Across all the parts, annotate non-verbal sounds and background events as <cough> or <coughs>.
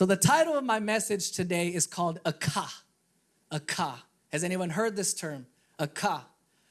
So the title of my message today is called Akah. Akah. Has anyone heard this term? Akah.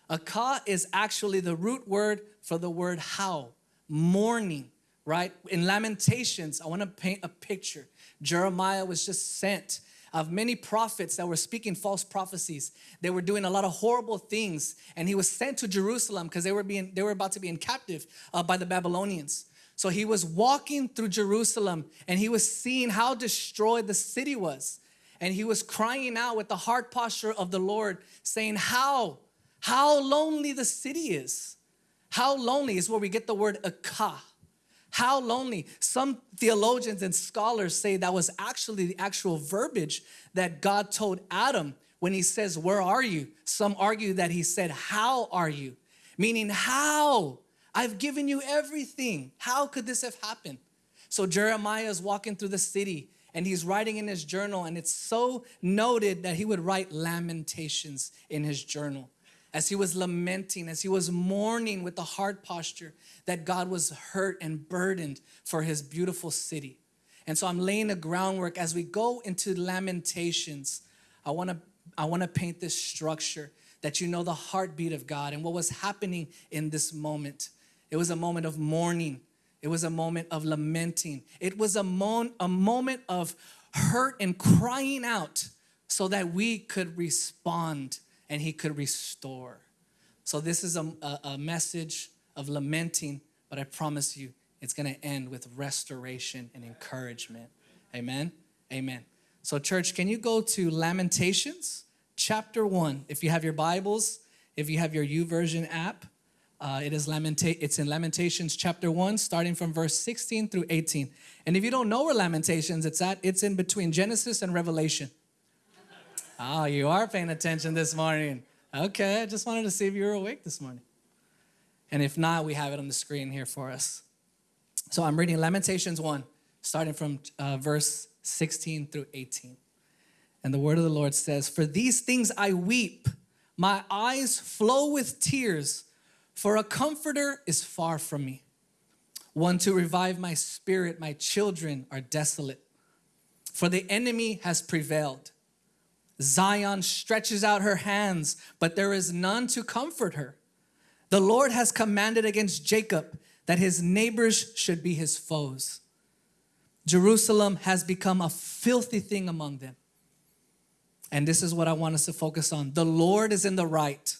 Akah is actually the root word for the word how, mourning, right? In Lamentations, I want to paint a picture. Jeremiah was just sent of many prophets that were speaking false prophecies. They were doing a lot of horrible things, and he was sent to Jerusalem because they were being they were about to be in captive uh, by the Babylonians. So he was walking through Jerusalem, and he was seeing how destroyed the city was, and he was crying out with the heart posture of the Lord, saying, "How, how lonely the city is! How lonely is where we get the word akah." How lonely. Some theologians and scholars say that was actually the actual verbiage that God told Adam when he says, Where are you? Some argue that he said, How are you? Meaning, how? I've given you everything. How could this have happened? So Jeremiah is walking through the city and he's writing in his journal, and it's so noted that he would write lamentations in his journal as he was lamenting, as he was mourning with the heart posture that God was hurt and burdened for his beautiful city. And so I'm laying the groundwork as we go into lamentations. I want to I want to paint this structure that you know the heartbeat of God and what was happening in this moment. It was a moment of mourning. It was a moment of lamenting. It was a, mo- a moment of hurt and crying out so that we could respond and he could restore. So this is a, a, a message of lamenting, but I promise you it's going to end with restoration and encouragement. Amen. Amen. So church, can you go to Lamentations chapter 1 if you have your Bibles, if you have your YouVersion app, uh, it is Lamenta- it's in Lamentations chapter 1 starting from verse 16 through 18. And if you don't know where Lamentations it's at, it's in between Genesis and Revelation. Oh, you are paying attention this morning. Okay, I just wanted to see if you were awake this morning. And if not, we have it on the screen here for us. So I'm reading Lamentations 1, starting from uh, verse 16 through 18. And the word of the Lord says, For these things I weep, my eyes flow with tears, for a comforter is far from me. One to revive my spirit, my children are desolate. For the enemy has prevailed Zion stretches out her hands, but there is none to comfort her. The Lord has commanded against Jacob that his neighbors should be his foes. Jerusalem has become a filthy thing among them. And this is what I want us to focus on. The Lord is in the right,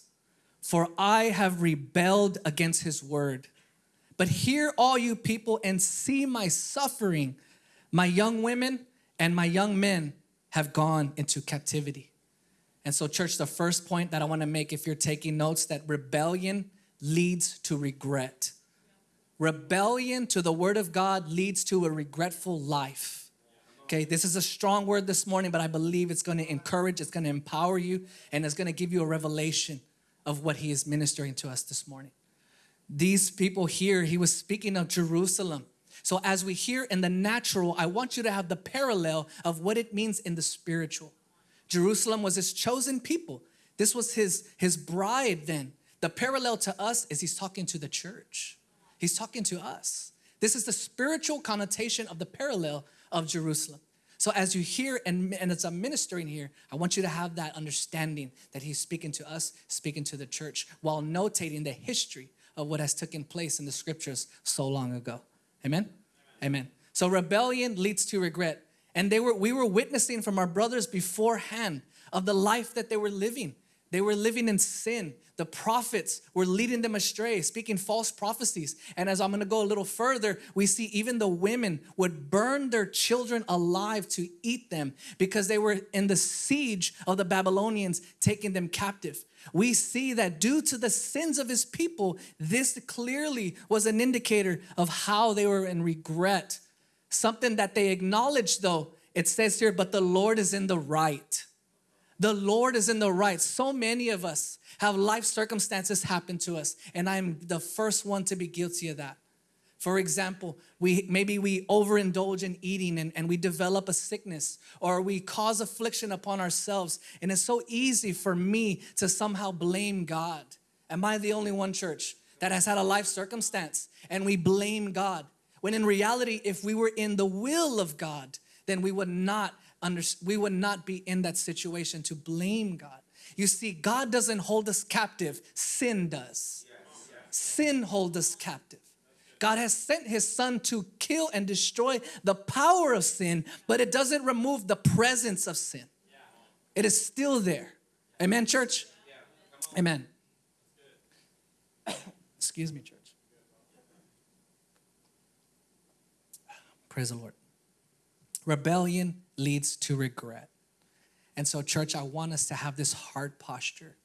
for I have rebelled against his word. But hear all you people and see my suffering. My young women and my young men have gone into captivity. And so, church, the first point that I want to make if you're taking notes that rebellion leads to regret. Rebellion to the word of God leads to a regretful life. Okay, this is a strong word this morning, but I believe it's going to encourage, it's going to empower you, and it's going to give you a revelation of what he is ministering to us this morning. These people here, he was speaking of Jerusalem. So as we hear in the natural, I want you to have the parallel of what it means in the spiritual. Jerusalem was his chosen people. This was his, his bride then. The parallel to us is he's talking to the church. He's talking to us. This is the spiritual connotation of the parallel of Jerusalem. So as you hear and, and I'm ministering here, I want you to have that understanding that he's speaking to us, speaking to the church, while notating the history of what has taken place in the scriptures so long ago. Amen? Amen. So rebellion leads to regret. And they were, we were witnessing from our brothers beforehand of the life that they were living. They were living in sin. The prophets were leading them astray, speaking false prophecies. And as I'm going to go a little further, we see even the women would burn their children alive to eat them because they were in the siege of the Babylonians taking them captive. We see that due to the sins of his people, this clearly was an indicator of how they were in regret. Something that they acknowledged though, it says here, but the Lord is in the right. The Lord is in the right. So many of us have life circumstances happen to us, and I'm the first one to be guilty of that. For example, we maybe we overindulge in eating and, and we develop a sickness or we cause affliction upon ourselves. And it's so easy for me to somehow blame God. Am I the only one church that has had a life circumstance and we blame God? When in reality, if we were in the will of God, then we would not under, we would not be in that situation to blame God. You see, God doesn't hold us captive, sin does. Sin holds us captive. God has sent his son to kill and destroy the power of sin, but it doesn't remove the presence of sin. It is still there. Amen, church? Amen. <coughs> Excuse me, church. Praise the Lord. Rebellion leads to regret. And so, church, I want us to have this heart posture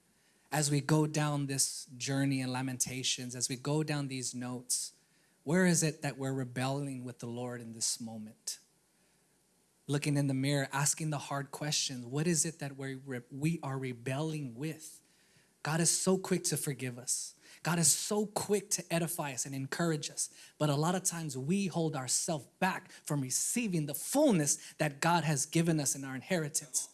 as we go down this journey in Lamentations, as we go down these notes. Where is it that we're rebelling with the Lord in this moment? Looking in the mirror, asking the hard questions. What is it that we we are rebelling with? God is so quick to forgive us. God is so quick to edify us and encourage us. But a lot of times we hold ourselves back from receiving the fullness that God has given us in our inheritance.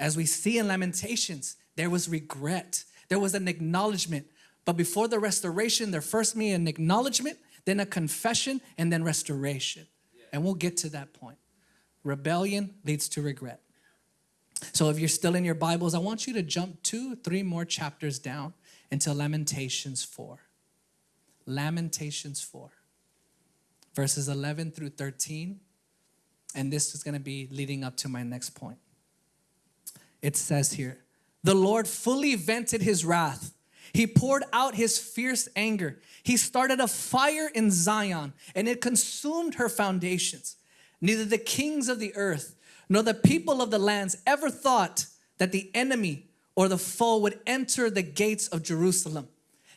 As we see in Lamentations, there was regret, there was an acknowledgement. But before the restoration, there first be an acknowledgement, then a confession, and then restoration. And we'll get to that point. Rebellion leads to regret. So if you're still in your Bibles, I want you to jump two, three more chapters down into Lamentations 4. Lamentations 4, verses 11 through 13. And this is going to be leading up to my next point. It says here, the Lord fully vented his wrath. He poured out his fierce anger. He started a fire in Zion and it consumed her foundations. Neither the kings of the earth nor the people of the lands ever thought that the enemy or the foe would enter the gates of Jerusalem.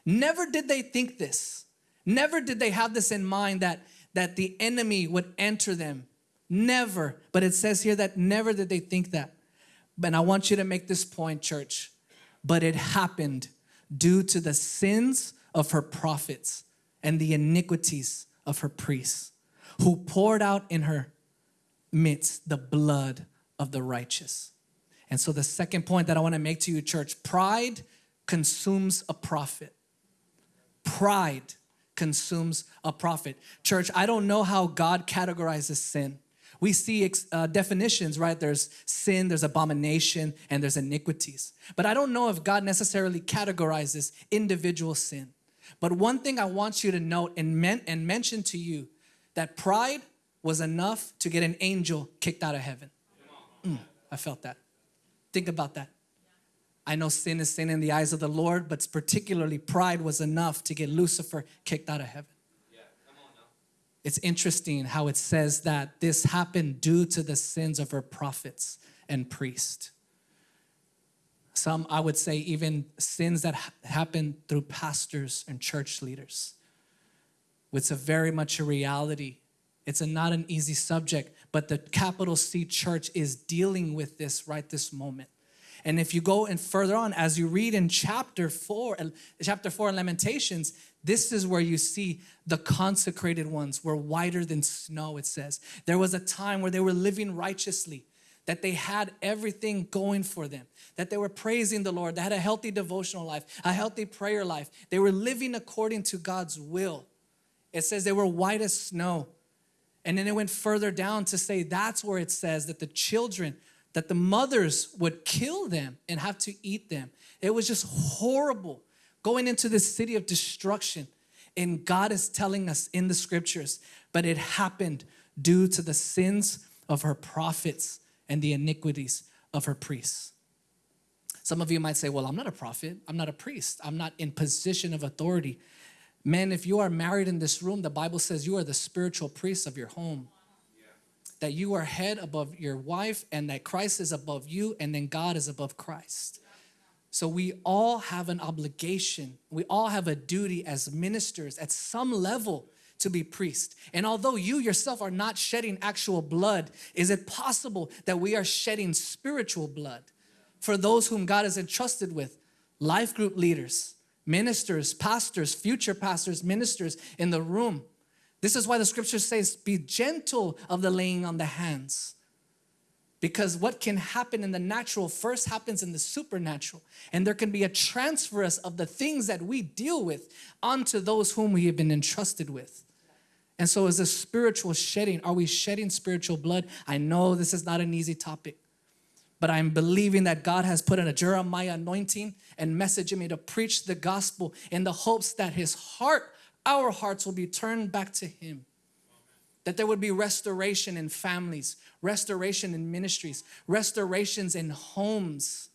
Never did they think this. Never did they have this in mind that, that the enemy would enter them. Never. But it says here that never did they think that. And I want you to make this point, church. But it happened due to the sins of her prophets and the iniquities of her priests, who poured out in her midst the blood of the righteous. And so the second point that I want to make to you, church, pride consumes a prophet. Pride consumes a prophet. Church, I don't know how God categorizes sin. We see uh, definitions, right? There's sin, there's abomination, and there's iniquities. But I don't know if God necessarily categorizes individual sin. But one thing I want you to note and, men and mention to you that pride was enough to get an angel kicked out of heaven. Mm, I felt that. Think about that. I know sin is sin in the eyes of the Lord, but particularly pride was enough to get Lucifer kicked out of heaven. It's interesting how it says that this happened due to the sins of her prophets and priests. Some, I would say, even sins that ha happen through pastors and church leaders. It's a very much a reality it's a, not an easy subject, but the capital C church is dealing with this right this moment. And if you go and further on, as you read in chapter four, chapter four in Lamentations, this is where you see the consecrated ones were whiter than snow, it says. There was a time where they were living righteously, that they had everything going for them, that they were praising the Lord, they had a healthy devotional life, a healthy prayer life. They were living according to God's will. It says they were white as snow. And then it went further down to say that's where it says that the children, that the mothers would kill them and have to eat them. It was just horrible going into this city of destruction. And God is telling us in the scriptures, but it happened due to the sins of her prophets and the iniquities of her priests. Some of you might say, well, I'm not a prophet. I'm not a priest. I'm not in position of authority. Men, if you are married in this room, the Bible says you are the spiritual priest of your home. That you are head above your wife and that Christ is above you and then God is above Christ. So we all have an obligation. We all have a duty as ministers at some level to be priest. And although you yourself are not shedding actual blood, is it possible that we are shedding spiritual blood for those whom God has entrusted with? Life group leaders, ministers, pastors, future pastors, ministers in the room. This is why the scripture says, be gentle of the laying on the hands. Because what can happen in the natural first happens in the supernatural. And there can be a transference of the things that we deal with onto those whom we have been entrusted with. And so, is a spiritual shedding? Are we shedding spiritual blood? I know this is not an easy topic, but I'm believing that God has put in a Jeremiah anointing and messaging me to preach the gospel in the hopes that His heart, our hearts, will be turned back to Him. That there would be restoration in families, restoration in ministries, restorations in homes.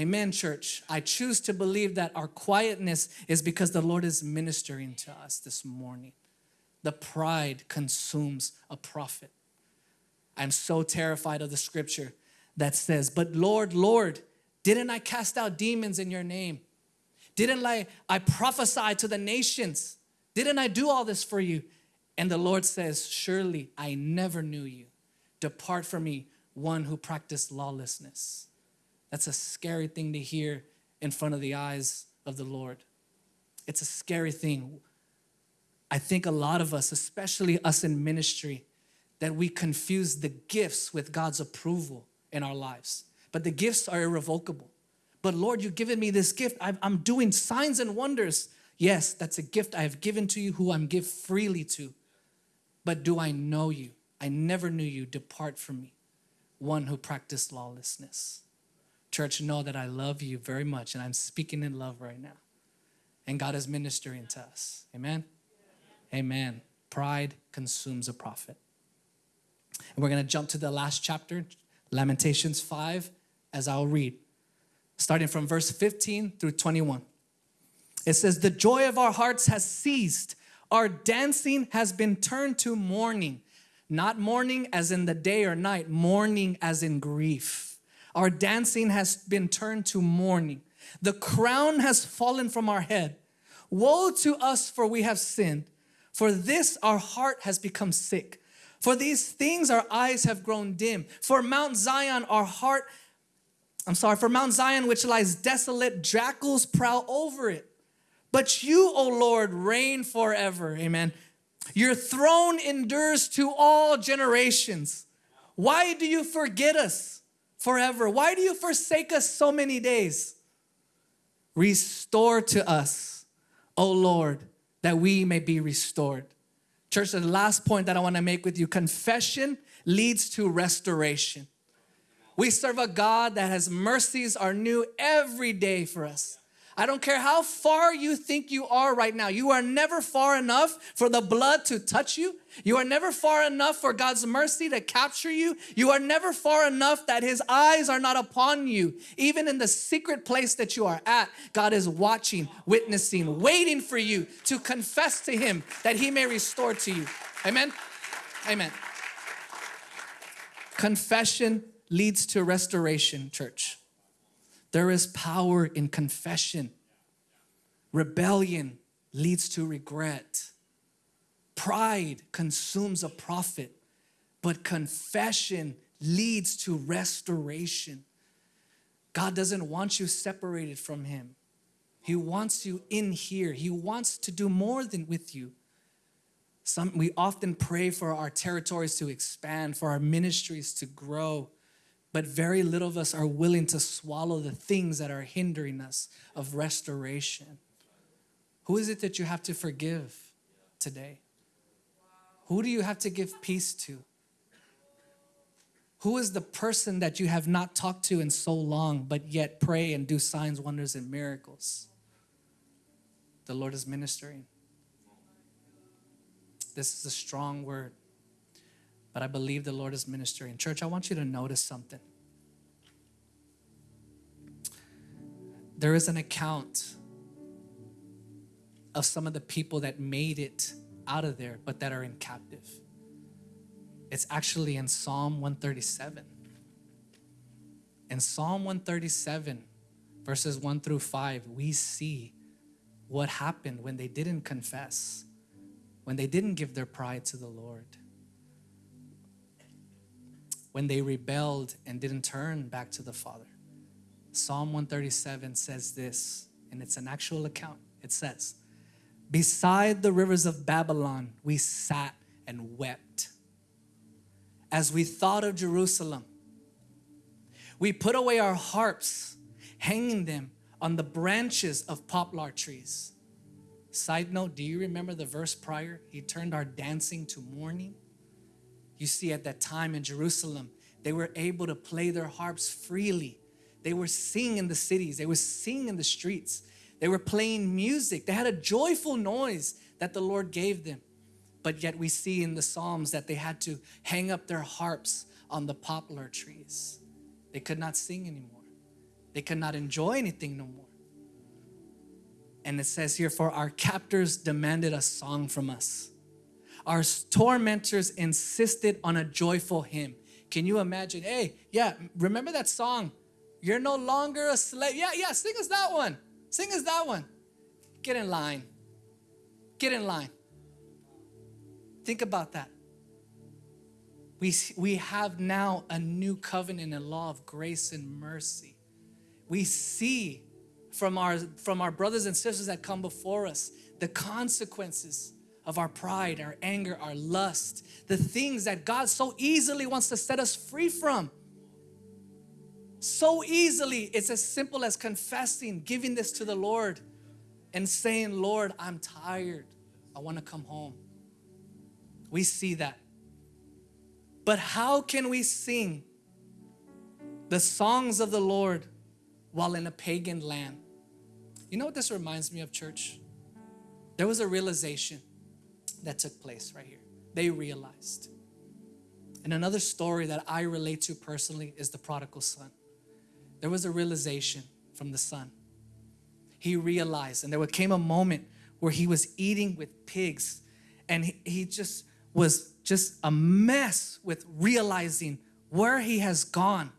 Amen, church. I choose to believe that our quietness is because the Lord is ministering to us this morning. The pride consumes a prophet. I'm so terrified of the scripture that says, But Lord, Lord, didn't I cast out demons in your name? Didn't I, I prophesy to the nations? Didn't I do all this for you? And the Lord says, Surely I never knew you. Depart from me, one who practiced lawlessness. That's a scary thing to hear in front of the eyes of the Lord. It's a scary thing. I think a lot of us, especially us in ministry, that we confuse the gifts with God's approval in our lives. But the gifts are irrevocable. But Lord, you've given me this gift. I'm doing signs and wonders. Yes, that's a gift I have given to you who I'm give freely to. But do I know you? I never knew you. Depart from me, one who practiced lawlessness. Church, know that I love you very much and I'm speaking in love right now. And God is ministering to us. Amen. Amen. Pride consumes a prophet. And we're going to jump to the last chapter, Lamentations 5, as I'll read, starting from verse 15 through 21. It says, The joy of our hearts has ceased, our dancing has been turned to mourning. Not mourning as in the day or night, mourning as in grief. Our dancing has been turned to mourning. The crown has fallen from our head. Woe to us, for we have sinned. For this our heart has become sick. For these things our eyes have grown dim. For Mount Zion our heart, I'm sorry, for Mount Zion which lies desolate, jackals prowl over it. But you, O Lord, reign forever. Amen. Your throne endures to all generations. Why do you forget us forever? Why do you forsake us so many days? Restore to us, O Lord, that we may be restored. Church, the last point that I want to make with you confession leads to restoration. We serve a God that has mercies are new every day for us. I don't care how far you think you are right now. You are never far enough for the blood to touch you. You are never far enough for God's mercy to capture you. You are never far enough that His eyes are not upon you. Even in the secret place that you are at, God is watching, witnessing, waiting for you to confess to Him that He may restore to you. Amen? Amen. Confession leads to restoration, church. There is power in confession. Rebellion leads to regret. Pride consumes a prophet, but confession leads to restoration. God doesn't want you separated from Him. He wants you in here. He wants to do more than with you. Some, we often pray for our territories to expand, for our ministries to grow but very little of us are willing to swallow the things that are hindering us of restoration. Who is it that you have to forgive today? Who do you have to give peace to? Who is the person that you have not talked to in so long, but yet pray and do signs, wonders, and miracles? The Lord is ministering. This is a strong word but I believe the Lord is ministering. Church, I want you to notice something. There is an account of some of the people that made it out of there, but that are in captive. It's actually in Psalm 137. In Psalm 137, verses 1 through 5, we see what happened when they didn't confess, when they didn't give their pride to the Lord when they rebelled and didn't turn back to the Father. Psalm 137 says this, and it's an actual account. It says, Beside the rivers of Babylon, we sat and wept. As we thought of Jerusalem, we put away our harps, hanging them on the branches of poplar trees. Side note, do you remember the verse prior? He turned our dancing to mourning. You see, at that time in Jerusalem, they were able to play their harps freely. They were singing in the cities, they were singing in the streets, they were playing music. They had a joyful noise that the Lord gave them. But yet, we see in the Psalms that they had to hang up their harps on the poplar trees. They could not sing anymore, they could not enjoy anything no more. And it says here, for our captors demanded a song from us. Our tormentors insisted on a joyful hymn. Can you imagine? Hey, yeah, remember that song? You're no longer a slave. Yeah, yeah, sing us that one. Sing us that one. Get in line. Get in line. Think about that. We, we have now a new covenant and law of grace and mercy. We see from our, from our brothers and sisters that come before us, the consequences of our pride, our anger, our lust, the things that God so easily wants to set us free from. So easily, it's as simple as confessing, giving this to the Lord, and saying, Lord, I'm tired. I want to come home. We see that. But how can we sing the songs of the Lord while in a pagan land? You know what this reminds me of, church? There was a realization that took place right here. They realized. And another story that I relate to personally is the prodigal son. There was a realization from the son. He realized, and there came a moment where he was eating with pigs, and he, he just was just a mess with realizing where he has gone.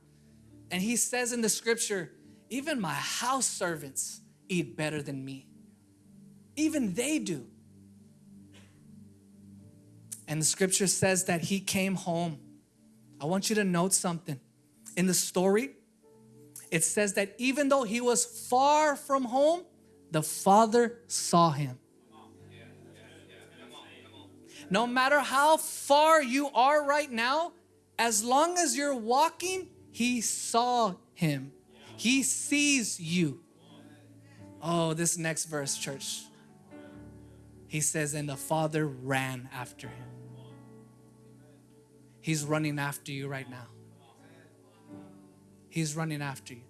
And he says in the scripture, even my house servants eat better than me. Even they do. And the scripture says that he came home. I want you to note something. In the story, it says that even though he was far from home, the father saw him. No matter how far you are right now, as long as you're walking, he saw him. He sees you. Oh, this next verse, church. He says, and the father ran after him. He's running after you right now. He's running after you.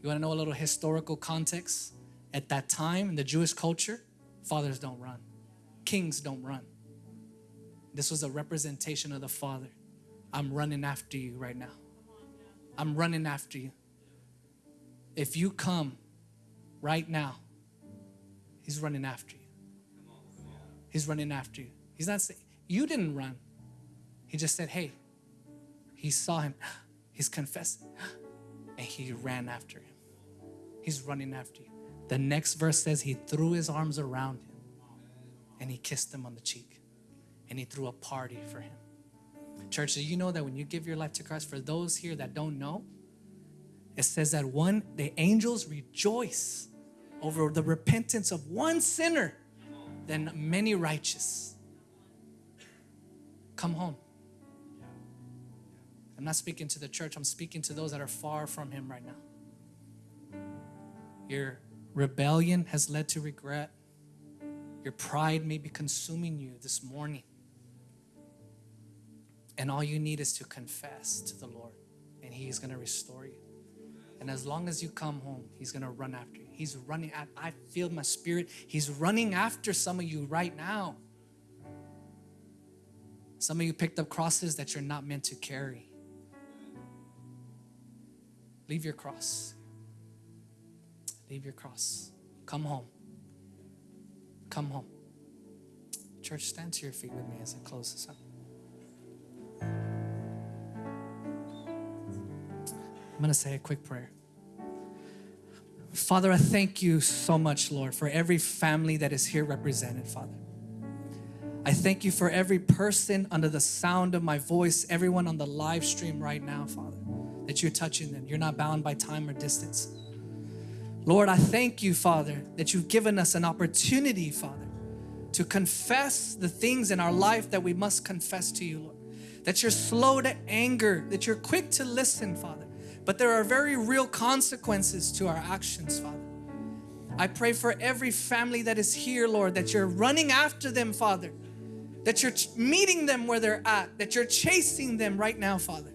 You want to know a little historical context? At that time in the Jewish culture, fathers don't run, kings don't run. This was a representation of the Father. I'm running after you right now. I'm running after you. If you come right now, He's running after you. He's running after you. He's not saying, you didn't run. He just said, hey, he saw him. <gasps> He's confessing. <gasps> And he ran after him. He's running after you. The next verse says he threw his arms around him and he kissed him on the cheek and he threw a party for him. Church, do you know that when you give your life to Christ, for those here that don't know, it says that one, the angels rejoice over the repentance of one sinner than many righteous. Come home. I'm not speaking to the church, I'm speaking to those that are far from Him right now. Your rebellion has led to regret. Your pride may be consuming you this morning. And all you need is to confess to the Lord, and He is going to restore you. And as long as you come home, He's going to run after you. He's running at, I feel my spirit. He's running after some of you right now. Some of you picked up crosses that you're not meant to carry. Leave your cross. Leave your cross. Come home. Come home. Church, stand to your feet with me as I close this up. I'm going to say a quick prayer. Father, I thank you so much, Lord, for every family that is here represented, Father. I thank you for every person under the sound of my voice, everyone on the live stream right now, Father, that you're touching them. You're not bound by time or distance. Lord, I thank you, Father, that you've given us an opportunity, Father, to confess the things in our life that we must confess to you, Lord. That you're slow to anger, that you're quick to listen, Father but there are very real consequences to our actions, Father. I pray for every family that is here, Lord, that you're running after them, Father. That you're meeting them where they're at, that you're chasing them right now, Father.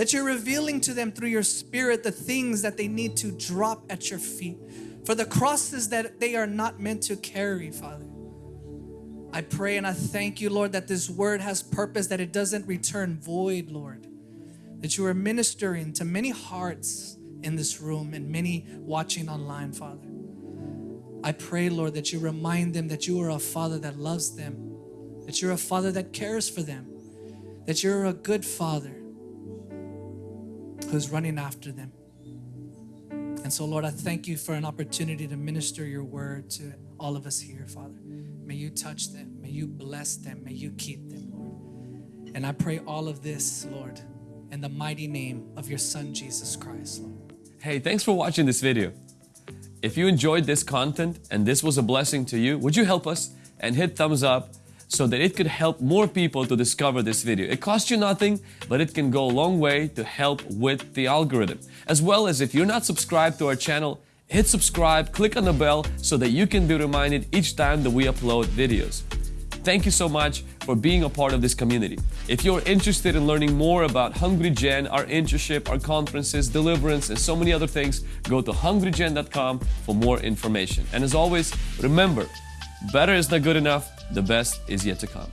That you're revealing to them through your spirit the things that they need to drop at your feet. For the crosses that they are not meant to carry, Father. I pray and I thank you, Lord, that this word has purpose, that it doesn't return void, Lord. That you are ministering to many hearts in this room and many watching online, Father. I pray, Lord, that you remind them that you are a Father that loves them, that you're a Father that cares for them, that you're a good Father who's running after them. And so, Lord, I thank you for an opportunity to minister your word to all of us here, Father. May you touch them, may you bless them, may you keep them, Lord. And I pray all of this, Lord, in the mighty name of your Son, Jesus Christ, Lord. Hey, thanks for watching this video. If you enjoyed this content and this was a blessing to you, would you help us and hit thumbs up so that it could help more people to discover this video. It costs you nothing, but it can go a long way to help with the algorithm. As well as if you're not subscribed to our channel, hit subscribe, click on the bell so that you can be reminded each time that we upload videos. Thank you so much for being a part of this community. If you're interested in learning more about Hungry Gen, our internship, our conferences, deliverance, and so many other things, go to hungrygen.com for more information. And as always, remember, better is not good enough, the best is yet to come.